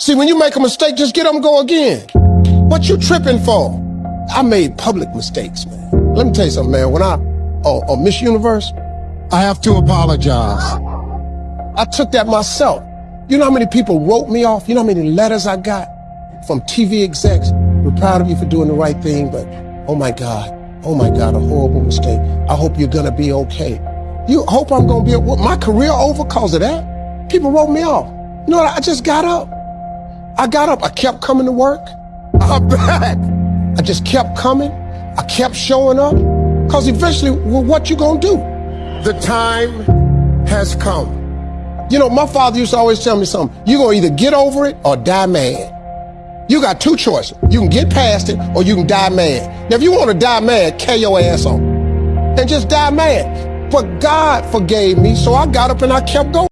See, when you make a mistake, just get up and go again. What you tripping for? I made public mistakes, man. Let me tell you something, man. When I, oh, oh Miss Universe, I have to apologize. I took that myself. You know how many people wrote me off? You know how many letters I got from TV execs? We're proud of you for doing the right thing, but oh my God, oh my God, a horrible mistake. I hope you're gonna be okay. You hope I'm gonna be, my career over cause of that? People wrote me off. You know what? I just got up. I got up. I kept coming to work. I'm back. I just kept coming. I kept showing up. Because eventually, well, what you gonna do? The time has come. You know, my father used to always tell me something. You're gonna either get over it or die mad. You got two choices. You can get past it or you can die mad. Now, if you want to die mad, kill your ass on. And just die mad. But God forgave me, so I got up and I kept going.